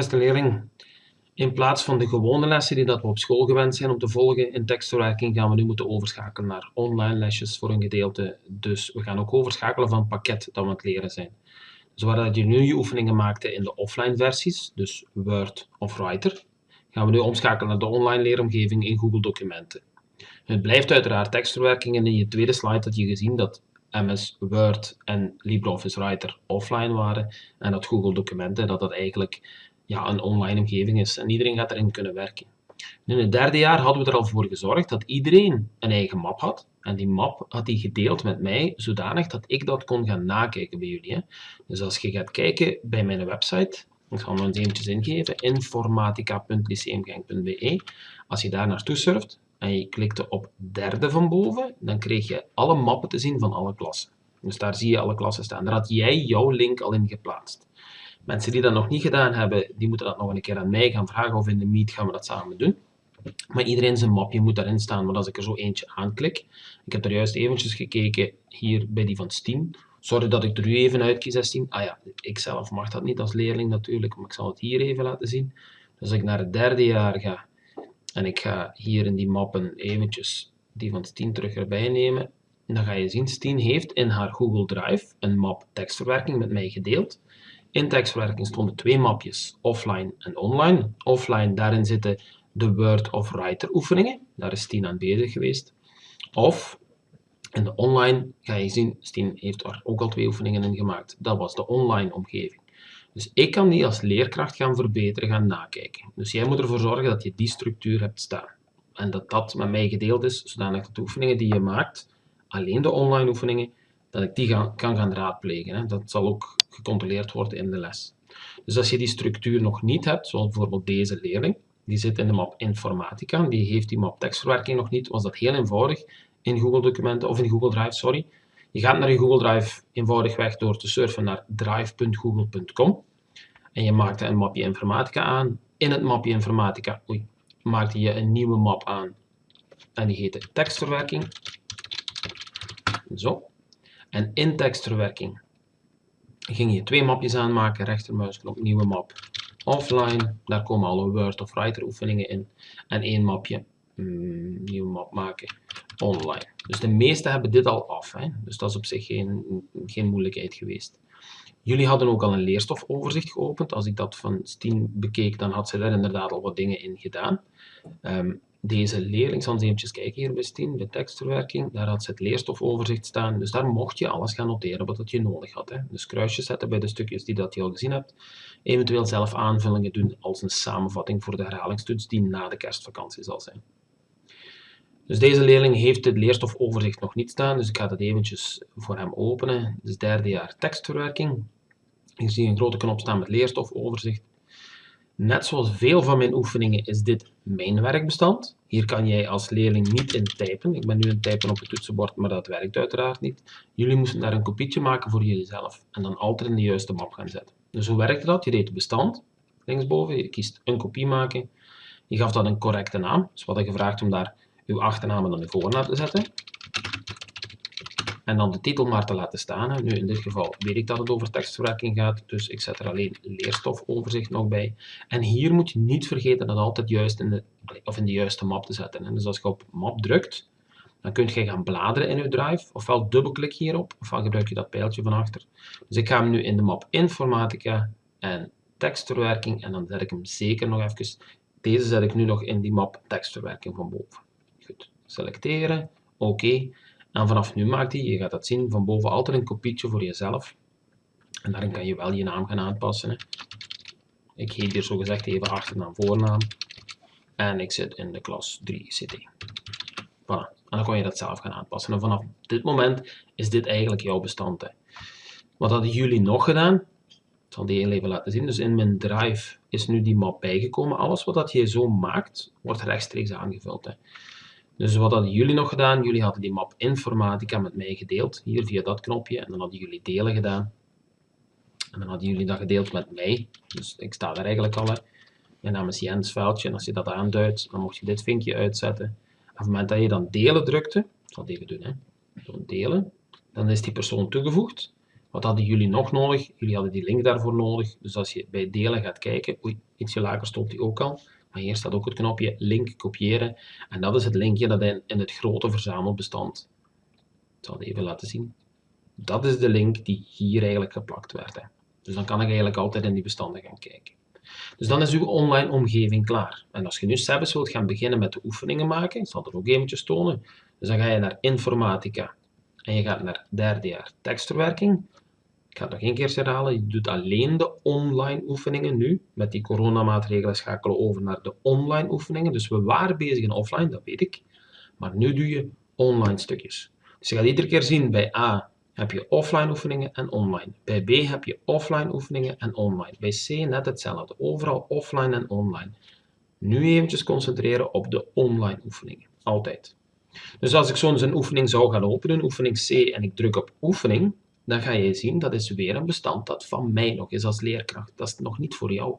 beste leerling. In plaats van de gewone lessen die dat we op school gewend zijn om te volgen in tekstverwerking, gaan we nu moeten overschakelen naar online lesjes voor een gedeelte. Dus we gaan ook overschakelen van het pakket dat we aan het leren zijn. Dus waar je nu je oefeningen maakte in de offline versies, dus Word of Writer, gaan we nu omschakelen naar de online leeromgeving in Google Documenten. Het blijft uiteraard tekstverwerking en in je tweede slide had je gezien dat MS Word en LibreOffice Writer offline waren en dat Google Documenten dat dat eigenlijk ja, een online omgeving is en iedereen gaat erin kunnen werken. In het derde jaar hadden we er al voor gezorgd dat iedereen een eigen map had. En die map had hij gedeeld met mij, zodanig dat ik dat kon gaan nakijken bij jullie. Hè. Dus als je gaat kijken bij mijn website, ik zal hem eens eventjes ingeven, informatica.lyceumgenk.be. Als je daar naartoe surft en je klikte op derde van boven, dan kreeg je alle mappen te zien van alle klassen. Dus daar zie je alle klassen staan. Daar had jij jouw link al in geplaatst. Mensen die dat nog niet gedaan hebben, die moeten dat nog een keer aan mij gaan vragen of in de Meet gaan we dat samen doen. Maar iedereen zijn mapje moet daarin staan, maar als ik er zo eentje aanklik, ik heb er juist eventjes gekeken hier bij die van Steam. Sorry dat ik er nu even als Steam. Ah ja, ik zelf mag dat niet als leerling natuurlijk, maar ik zal het hier even laten zien. Dus als ik naar het derde jaar ga en ik ga hier in die mappen eventjes die van Steam terug erbij nemen, dan ga je zien, Steam heeft in haar Google Drive een map tekstverwerking met mij gedeeld. In tekstverwerking stonden twee mapjes, offline en online. Offline, daarin zitten de Word of Writer oefeningen. Daar is Stien aan bezig geweest. Of in de online ga je zien, Stien heeft er ook al twee oefeningen in gemaakt. Dat was de online omgeving. Dus ik kan die als leerkracht gaan verbeteren, gaan nakijken. Dus jij moet ervoor zorgen dat je die structuur hebt staan. En dat dat met mij gedeeld is, zodanig dat de oefeningen die je maakt, alleen de online oefeningen, dat ik die kan gaan raadplegen. Hè. Dat zal ook gecontroleerd worden in de les. Dus als je die structuur nog niet hebt, zoals bijvoorbeeld deze leerling, die zit in de map Informatica, die heeft die map tekstverwerking nog niet, was dat heel eenvoudig in Google Documenten of in Google Drive, sorry. Je gaat naar je Google Drive eenvoudigweg door te surfen naar drive.google.com en je maakt een mapje Informatica aan. In het mapje Informatica oei, maakte je een nieuwe map aan en die heette tekstverwerking. Zo. En in tekstverwerking ging je twee mapjes aanmaken, rechtermuisknop, nieuwe map, offline, daar komen alle Word of Writer oefeningen in, en één mapje, mm, nieuwe map maken, online. Dus de meeste hebben dit al af, hè? dus dat is op zich geen, geen moeilijkheid geweest. Jullie hadden ook al een leerstofoverzicht geopend. Als ik dat van Steam bekeek, dan had ze daar inderdaad al wat dingen in gedaan. Um, deze leerling, eens eventjes kijken hier bij Stien, bij tekstverwerking, daar had ze het leerstofoverzicht staan, dus daar mocht je alles gaan noteren wat je nodig had. Hè. Dus kruisjes zetten bij de stukjes die dat je al gezien hebt, eventueel zelf aanvullingen doen als een samenvatting voor de herhalingstoets die na de kerstvakantie zal zijn. Dus deze leerling heeft het leerstofoverzicht nog niet staan, dus ik ga dat eventjes voor hem openen. Dus derde jaar tekstverwerking. Hier zie je een grote knop staan met leerstofoverzicht. Net zoals veel van mijn oefeningen is dit mijn werkbestand. Hier kan jij als leerling niet in typen. Ik ben nu het typen op het toetsenbord, maar dat werkt uiteraard niet. Jullie moesten daar een kopietje maken voor jullie en dan altijd in de juiste map gaan zetten. Dus hoe werkte dat? Je deed bestand, linksboven, je kiest een kopie maken. Je gaf dat een correcte naam, dus wat je gevraagd om daar uw achternaam en dan uw voornaam te zetten en dan de titel maar te laten staan. Nu in dit geval weet ik dat het over tekstverwerking gaat, dus ik zet er alleen leerstofoverzicht nog bij. En hier moet je niet vergeten dat altijd juist in de, of in de juiste map te zetten. Dus als je op map drukt, dan kun je gaan bladeren in je drive, ofwel dubbelklik hierop, ofwel gebruik je dat pijltje van achter. Dus ik ga hem nu in de map informatica en tekstverwerking en dan zet ik hem zeker nog even, deze zet ik nu nog in die map tekstverwerking van boven. Goed, selecteren, oké. En vanaf nu maakt hij, je gaat dat zien, van boven altijd een kopietje voor jezelf. En daarin kan je wel je naam gaan aanpassen. Hè. Ik geef hier zogezegd even achternaam, voornaam. En ik zit in de klas 3 CT. Voilà. En dan kan je dat zelf gaan aanpassen. En vanaf dit moment is dit eigenlijk jouw bestand. Hè. Wat hadden jullie nog gedaan? Ik zal die even laten zien. Dus in mijn drive is nu die map bijgekomen. Alles wat dat je zo maakt, wordt rechtstreeks aangevuld. Hè. Dus wat hadden jullie nog gedaan? Jullie hadden die map informatica met mij gedeeld, hier via dat knopje, en dan hadden jullie delen gedaan. En dan hadden jullie dat gedeeld met mij, dus ik sta daar eigenlijk al. Mijn naam is Jens Vuiltje, en als je dat aanduidt, dan mocht je dit vinkje uitzetten. En op het moment dat je dan delen drukte, ik zal het even doen, hè. Zo delen, dan is die persoon toegevoegd. Wat hadden jullie nog nodig? Jullie hadden die link daarvoor nodig. Dus als je bij delen gaat kijken, oei, ietsje lager stond die ook al. Maar hier staat ook het knopje link kopiëren. En dat is het linkje dat in, in het grote verzamelbestand. Ik zal het even laten zien. Dat is de link die hier eigenlijk geplakt werd. Hè. Dus dan kan ik eigenlijk altijd in die bestanden gaan kijken. Dus dan is uw online omgeving klaar. En als je nu zelfs wilt gaan beginnen met de oefeningen maken, ik zal er ook eventjes tonen. Dus dan ga je naar informatica en je gaat naar derde jaar tekstverwerking. Ik ga het nog één keer herhalen. Je doet alleen de online oefeningen nu. Met die coronamaatregelen schakelen over naar de online oefeningen. Dus we waren bezig in offline, dat weet ik. Maar nu doe je online stukjes. Dus je gaat iedere keer zien bij A heb je offline oefeningen en online. Bij B heb je offline oefeningen en online. Bij C net hetzelfde. Overal offline en online. Nu eventjes concentreren op de online oefeningen. Altijd. Dus als ik zo'n oefening zou gaan openen, oefening C, en ik druk op oefening, dan ga je zien dat is weer een bestand dat van mij nog is als leerkracht. Dat is nog niet voor jou.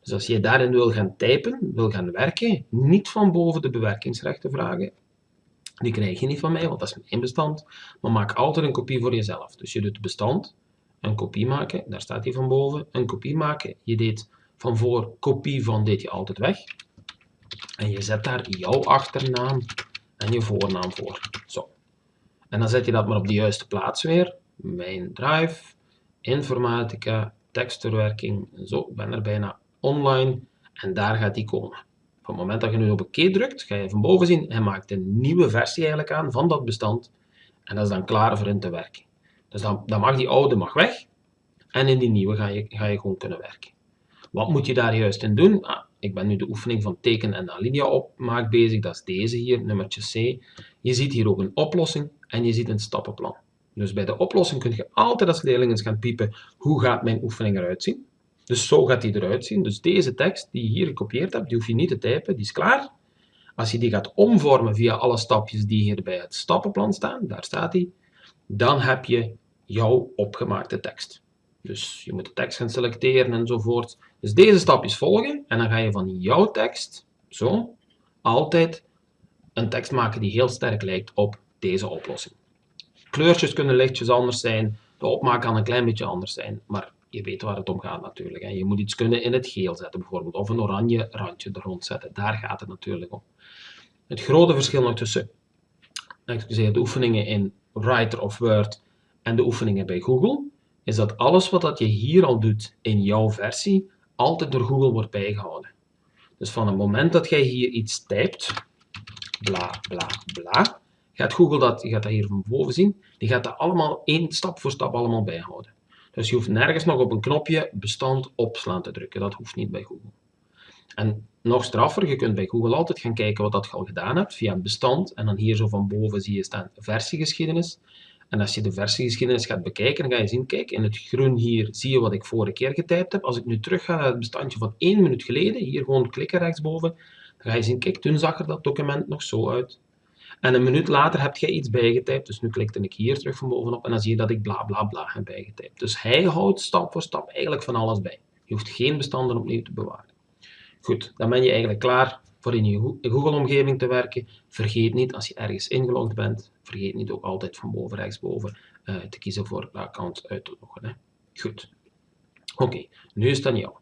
Dus als je daarin wil gaan typen, wil gaan werken, niet van boven de bewerkingsrechten vragen, die krijg je niet van mij, want dat is mijn bestand. Maar maak altijd een kopie voor jezelf. Dus je doet bestand, een kopie maken, daar staat hij van boven. Een kopie maken, je deed van voor kopie van, deed je altijd weg. En je zet daar jouw achternaam en je voornaam voor. Zo. En dan zet je dat maar op de juiste plaats weer. Mijn drive, informatica, tekstverwerking. Zo, ik ben er bijna online. En daar gaat die komen. Op het moment dat je nu op oké drukt, ga je van boven zien, hij maakt een nieuwe versie eigenlijk aan van dat bestand. En dat is dan klaar voor in te werken. Dus dan, dan mag die oude mag weg. En in die nieuwe ga je, ga je gewoon kunnen werken. Wat moet je daar juist in doen? Ah, ik ben nu de oefening van teken en alinea opmaak bezig. Dat is deze hier, nummertje C. Je ziet hier ook een oplossing en je ziet een stappenplan. Dus bij de oplossing kun je altijd als leerling eens gaan piepen, hoe gaat mijn oefening eruit zien? Dus zo gaat die eruit zien. Dus deze tekst die je hier gekopieerd hebt, die hoef je niet te typen, die is klaar. Als je die gaat omvormen via alle stapjes die hier bij het stappenplan staan, daar staat die, dan heb je jouw opgemaakte tekst. Dus je moet de tekst gaan selecteren enzovoort. Dus deze stapjes volgen en dan ga je van jouw tekst, zo, altijd een tekst maken die heel sterk lijkt op deze oplossing. Kleurtjes kunnen lichtjes anders zijn, de opmaak kan een klein beetje anders zijn, maar je weet waar het om gaat natuurlijk. Je moet iets kunnen in het geel zetten bijvoorbeeld, of een oranje randje er rond zetten. Daar gaat het natuurlijk om. Het grote verschil nog tussen excuseer, de oefeningen in Writer of Word en de oefeningen bij Google, is dat alles wat dat je hier al doet in jouw versie, altijd door Google wordt bijgehouden. Dus van het moment dat jij hier iets typt, bla bla bla, gaat Google dat, je gaat dat hier van boven zien, die gaat dat allemaal één stap voor stap allemaal bijhouden. Dus je hoeft nergens nog op een knopje bestand opslaan te drukken. Dat hoeft niet bij Google. En nog straffer, je kunt bij Google altijd gaan kijken wat dat je al gedaan hebt via bestand. En dan hier zo van boven zie je staan versiegeschiedenis. En als je de versiegeschiedenis gaat bekijken, dan ga je zien, kijk, in het groen hier zie je wat ik vorige keer getypt heb. Als ik nu terug ga naar het bestandje van één minuut geleden, hier gewoon klikken rechtsboven, dan ga je zien, kijk, toen zag er dat document nog zo uit. En een minuut later heb jij iets bijgetypt. Dus nu klikte ik hier terug van bovenop en dan zie je dat ik bla bla bla heb bijgetypt. Dus hij houdt stap voor stap eigenlijk van alles bij. Je hoeft geen bestanden opnieuw te bewaren. Goed, dan ben je eigenlijk klaar voor in je Google-omgeving te werken. Vergeet niet, als je ergens ingelogd bent, vergeet niet ook altijd van boven rechtsboven uh, te kiezen voor account uit te loggen. Hè. Goed. Oké, nu is het aan jou.